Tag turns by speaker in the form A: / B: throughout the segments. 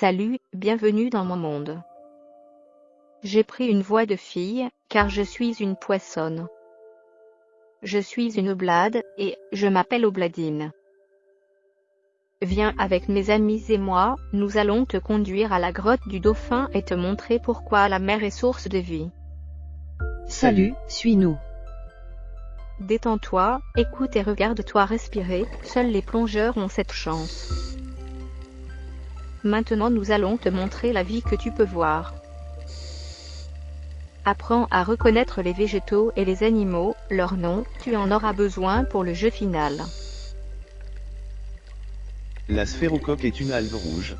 A: Salut, bienvenue dans mon monde. J'ai pris une voix de fille, car je suis une poissonne. Je suis une oblade, et je m'appelle Obladine. Viens avec mes amis et moi, nous allons te conduire à la grotte du dauphin et te montrer pourquoi la mer est source de vie.
B: Salut, suis-nous.
A: Détends-toi, écoute et regarde-toi respirer, seuls les plongeurs ont cette chance. Maintenant nous allons te montrer la vie que tu peux voir. Apprends à reconnaître les végétaux et les animaux, leurs noms, tu en auras besoin pour le jeu final.
C: La sphérocoque est une algue rouge.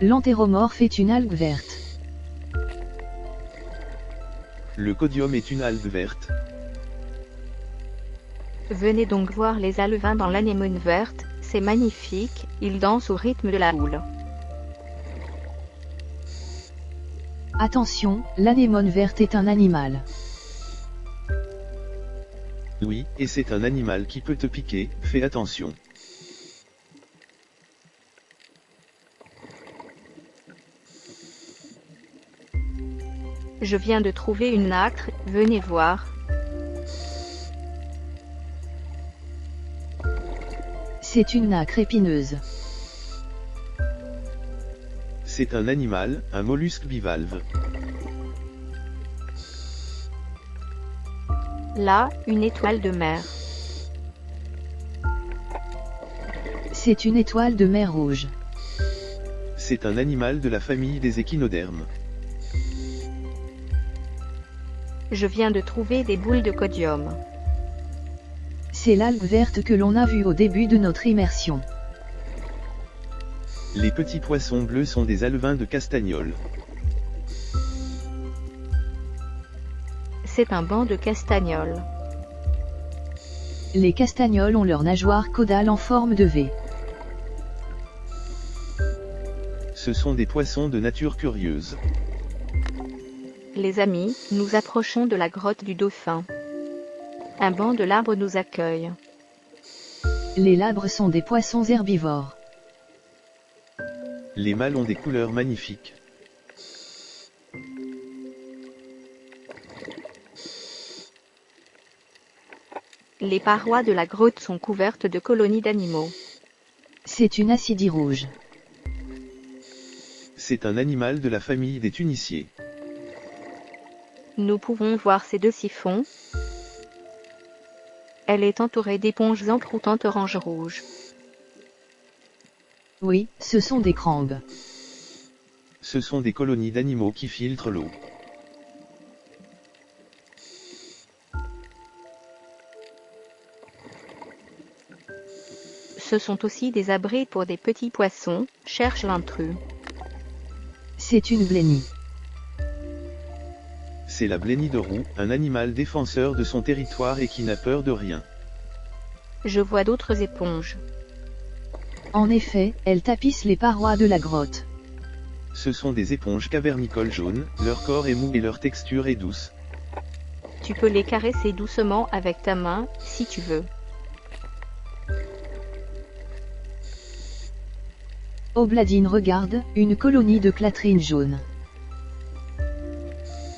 B: L'entéromorphe est une algue verte.
C: Le codium est une algue verte.
A: Venez donc voir les alevins dans l'anémone verte, c'est magnifique, ils dansent au rythme de la houle.
B: Attention, l'anémone verte est un animal.
C: Oui, et c'est un animal qui peut te piquer, fais attention.
A: Je viens de trouver une nacre, venez voir.
B: C'est une nacre épineuse.
C: C'est un animal, un mollusque bivalve.
A: Là, une étoile de mer.
B: C'est une étoile de mer rouge.
C: C'est un animal de la famille des échinodermes.
A: Je viens de trouver des boules de codium.
B: C'est l'algue verte que l'on a vue au début de notre immersion.
C: Les petits poissons bleus sont des alevins de castagnol.
A: C'est un banc de castagnols.
B: Les castagnols ont leur nageoire caudale en forme de V.
C: Ce sont des poissons de nature curieuse.
A: Les amis, nous approchons de la grotte du dauphin. Un banc de labres nous accueille.
B: Les labres sont des poissons herbivores.
C: Les mâles ont des couleurs magnifiques.
A: Les parois de la grotte sont couvertes de colonies d'animaux.
B: C'est une acidie rouge.
C: C'est un animal de la famille des tuniciers.
A: Nous pouvons voir ces deux siphons. Elle est entourée d'éponges encroutantes orange-rouge.
B: Oui, ce sont des crangues.
C: Ce sont des colonies d'animaux qui filtrent l'eau.
A: Ce sont aussi des abris pour des petits poissons, cherche l'intrus.
B: C'est une blénie.
C: C'est la roue, un animal défenseur de son territoire et qui n'a peur de rien.
A: Je vois d'autres éponges.
B: En effet, elles tapissent les parois de la grotte.
C: Ce sont des éponges cavernicoles jaunes, leur corps est mou et leur texture est douce.
A: Tu peux les caresser doucement avec ta main, si tu veux.
B: Obladine regarde, une colonie de clatrines jaunes.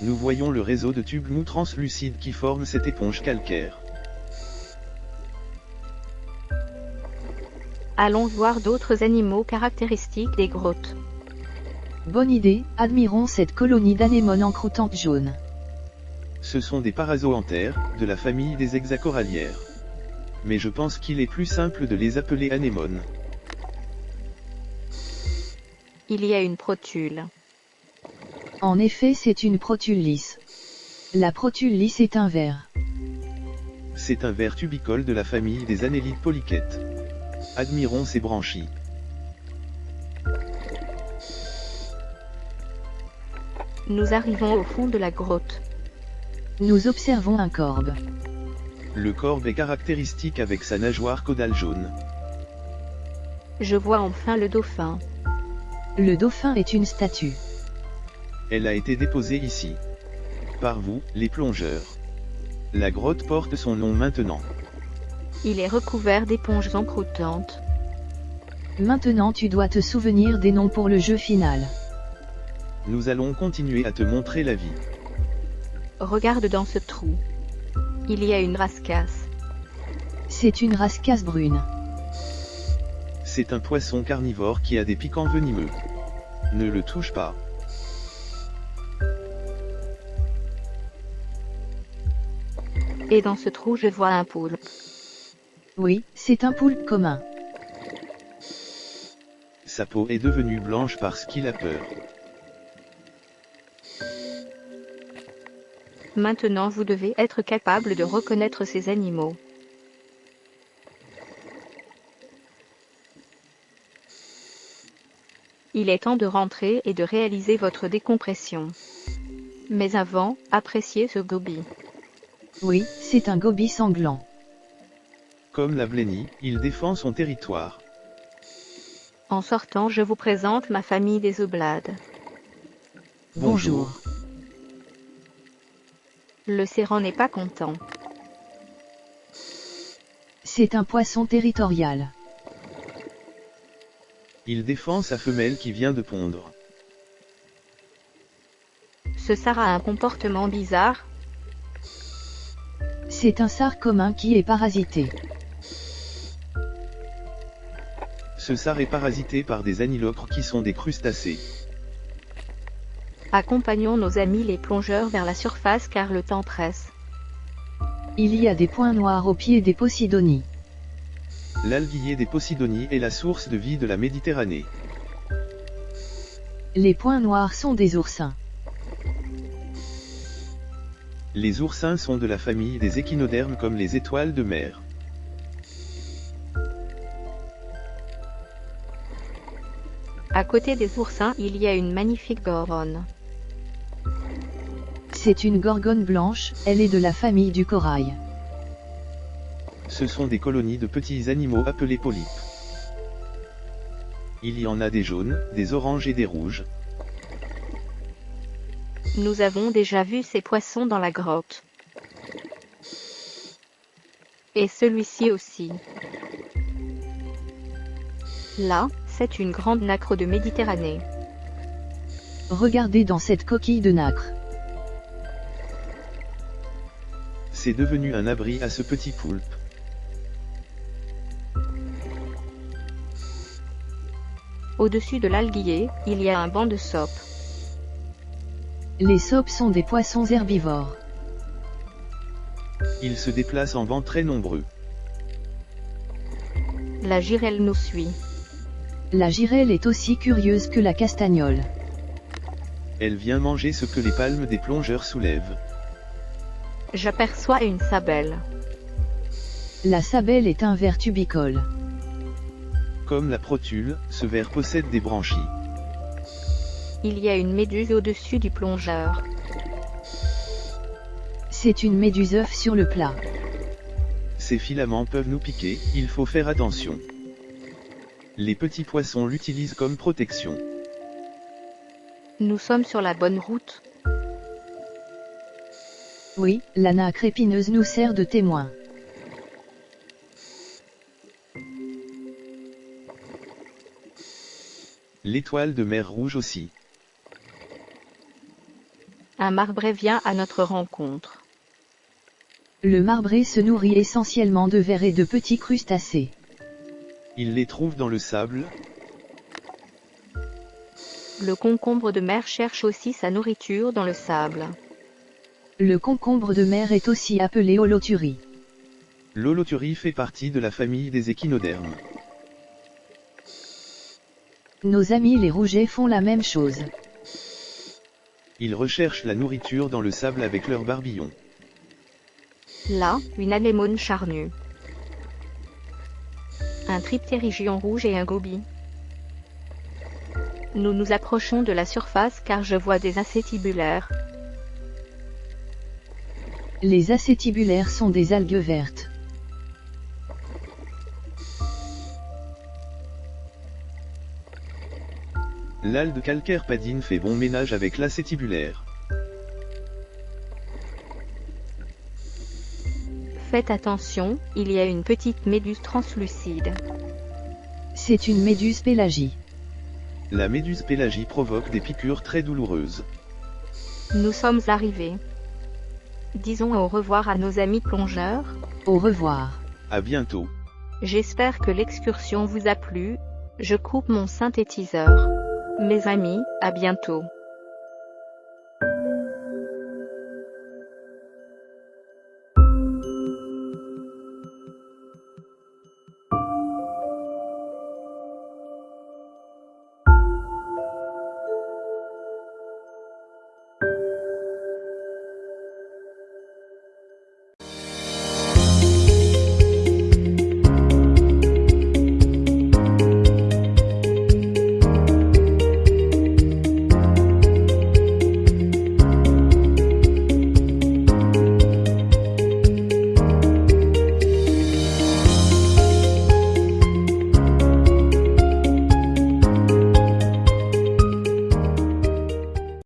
C: Nous voyons le réseau de tubes mous translucides qui forment cette éponge calcaire.
A: Allons voir d'autres animaux caractéristiques des grottes.
B: Bonne idée, admirons cette colonie d'anémones encroutantes jaunes.
C: Ce sont des parazoanthères, de la famille des hexacorallières. Mais je pense qu'il est plus simple de les appeler anémones.
A: Il y a une protule.
B: En effet, c'est une protule lisse. La protule lisse est un ver.
C: C'est un ver tubicole de la famille des annélides polychètes. Admirons ses branchies.
A: Nous arrivons au fond de la grotte.
B: Nous observons un corbe.
C: Le corbe est caractéristique avec sa nageoire caudale jaune.
A: Je vois enfin le dauphin.
B: Le dauphin est une statue.
C: Elle a été déposée ici. Par vous, les plongeurs. La grotte porte son nom maintenant.
A: Il est recouvert d'éponges encroutantes.
B: Maintenant tu dois te souvenir des noms pour le jeu final.
C: Nous allons continuer à te montrer la vie.
A: Regarde dans ce trou. Il y a une rascasse.
B: C'est une rascasse brune.
C: C'est un poisson carnivore qui a des piquants venimeux. Ne le touche pas.
A: Et dans ce trou je vois un poulpe.
B: Oui, c'est un poulpe commun.
C: Sa peau est devenue blanche parce qu'il a peur.
A: Maintenant vous devez être capable de reconnaître ces animaux. Il est temps de rentrer et de réaliser votre décompression. Mais avant, appréciez ce gobi.
B: Oui, c'est un gobi sanglant.
C: Comme la blénie, il défend son territoire.
A: En sortant, je vous présente ma famille des oblades.
B: Bonjour.
A: Le serrant n'est pas content.
B: C'est un poisson territorial.
C: Il défend sa femelle qui vient de pondre.
A: Ce sar a un comportement bizarre.
B: C'est un sar commun qui est parasité.
C: Ce sar est parasité par des anilocres qui sont des crustacés.
A: Accompagnons nos amis les plongeurs vers la surface car le temps presse.
B: Il y a des points noirs au pied des Posidonies.
C: L'alguier des Posidonies est la source de vie de la Méditerranée.
B: Les points noirs sont des oursins.
C: Les oursins sont de la famille des échinodermes comme les étoiles de mer.
A: À côté des oursins, il y a une magnifique gorgone.
B: C'est une gorgone blanche, elle est de la famille du corail.
C: Ce sont des colonies de petits animaux appelés polypes. Il y en a des jaunes, des oranges et des rouges.
A: Nous avons déjà vu ces poissons dans la grotte. Et celui-ci aussi. Là, c'est une grande nacre de Méditerranée.
B: Regardez dans cette coquille de nacre.
C: C'est devenu un abri à ce petit poulpe.
A: Au-dessus de l'alguier, il y a un banc de sopes.
B: Les sopes sont des poissons herbivores.
C: Ils se déplacent en bancs très nombreux.
A: La girelle nous suit.
B: La girelle est aussi curieuse que la castagnole.
C: Elle vient manger ce que les palmes des plongeurs soulèvent.
A: J'aperçois une sabelle.
B: La sabelle est un ver tubicole.
C: Comme la protule, ce ver possède des branchies.
A: Il y a une méduse au-dessus du plongeur.
B: C'est une méduse œuf sur le plat.
C: Ces filaments peuvent nous piquer, il faut faire attention. Les petits poissons l'utilisent comme protection.
A: Nous sommes sur la bonne route.
B: Oui, la nacre épineuse nous sert de témoin.
C: L'étoile de mer rouge aussi.
A: Un marbré vient à notre rencontre.
B: Le marbré se nourrit essentiellement de vers et de petits crustacés.
C: Il les trouve dans le sable.
A: Le concombre de mer cherche aussi sa nourriture dans le sable.
B: Le concombre de mer est aussi appelé holoturie.
C: L'holoturie fait partie de la famille des échinodermes.
B: Nos amis les rougets font la même chose.
C: Ils recherchent la nourriture dans le sable avec leurs barbillons.
A: Là, une anémone charnue. Un triptérygion rouge et un gobi. Nous nous approchons de la surface car je vois des acétibulaires.
B: Les acétibulaires sont des algues vertes.
C: L'alde calcaire padine fait bon ménage avec l'acétibulaire.
A: Faites attention, il y a une petite méduse translucide.
B: C'est une méduse pélagie.
C: La méduse pélagie provoque des piqûres très douloureuses.
A: Nous sommes arrivés. Disons au revoir à nos amis plongeurs.
B: Au revoir.
C: À bientôt.
A: J'espère que l'excursion vous a plu. Je coupe mon synthétiseur. Mes amis, à bientôt.